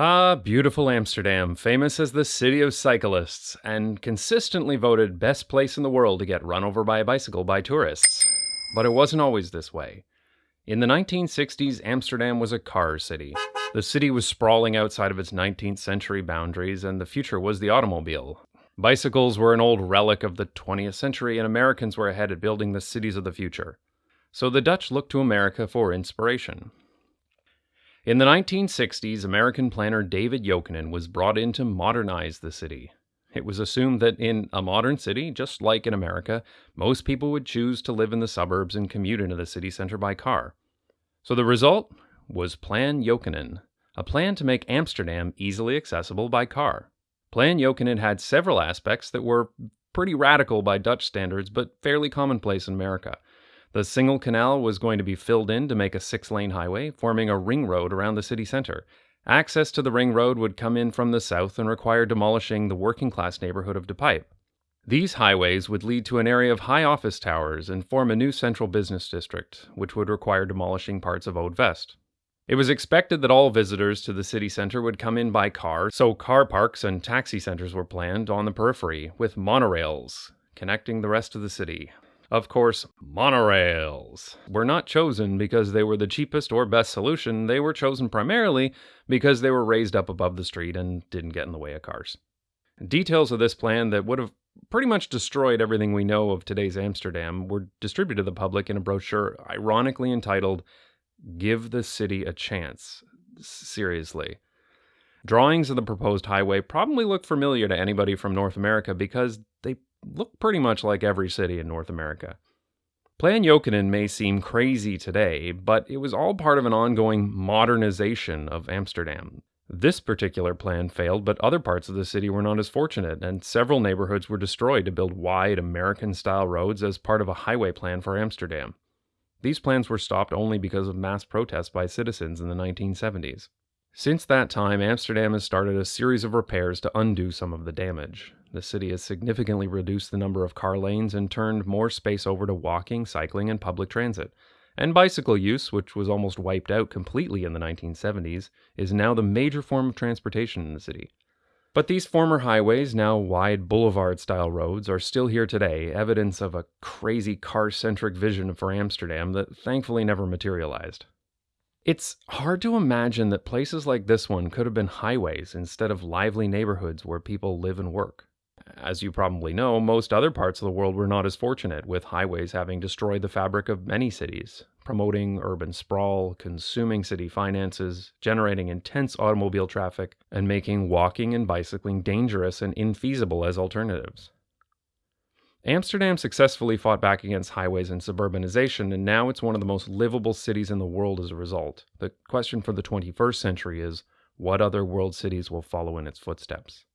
Ah, beautiful Amsterdam, famous as the city of cyclists, and consistently voted best place in the world to get run over by a bicycle by tourists. But it wasn't always this way. In the 1960s, Amsterdam was a car city. The city was sprawling outside of its 19th century boundaries, and the future was the automobile. Bicycles were an old relic of the 20th century, and Americans were ahead at building the cities of the future. So the Dutch looked to America for inspiration. In the 1960s, American planner David Jokinen was brought in to modernize the city. It was assumed that in a modern city, just like in America, most people would choose to live in the suburbs and commute into the city center by car. So the result was Plan Jokinen, a plan to make Amsterdam easily accessible by car. Plan Jokinen had several aspects that were pretty radical by Dutch standards, but fairly commonplace in America. The Singel canal was going to be filled in to make a six lane highway, forming a ring road around the city center. Access to the ring road would come in from the south and require demolishing the working class neighborhood of De Pijp. These highways would lead to an area of high office towers and form a new central business district, which would require demolishing parts of Oud West. It was expected that all visitors to the city center would come in by car, so car parks and taxi centers were planned on the periphery, with monorails connecting the rest of the city. Of course, monorails were not chosen because they were the cheapest or best solution. They were chosen primarily because they were raised up above the street and didn't get in the way of cars. Details of this plan that would have pretty much destroyed everything we know of today's Amsterdam were distributed to the public in a brochure ironically entitled Give the City a Chance. Seriously. Drawings of the proposed highway probably look familiar to anybody from North America because they look pretty much like every city in North America. Plan Jokinen may seem crazy today, but it was all part of an ongoing modernization of Amsterdam. This particular plan failed, but other parts of the city were not as fortunate, and several neighborhoods were destroyed to build wide American style roads as part of a highway plan for Amsterdam. These plans were stopped only because of mass protests by citizens in the 1970s. Since that time, Amsterdam has started a series of repairs to undo some of the damage. The city has significantly reduced the number of car lanes and turned more space over to walking, cycling, and public transit. And bicycle use, which was almost wiped out completely in the 1970s, is now the major form of transportation in the city. But these former highways, now wide boulevard style roads, are still here today, evidence of a crazy car centric vision for Amsterdam that thankfully never materialized. It's hard to imagine that places like this one could have been highways instead of lively neighborhoods where people live and work. As you probably know, most other parts of the world were not as fortunate, with highways having destroyed the fabric of many cities, promoting urban sprawl, consuming city finances, generating intense automobile traffic, and making walking and bicycling dangerous and infeasible as alternatives. Amsterdam successfully fought back against highways and suburbanization, and now it's one of the most livable cities in the world as a result. The question for the 21st century is what other world cities will follow in its footsteps?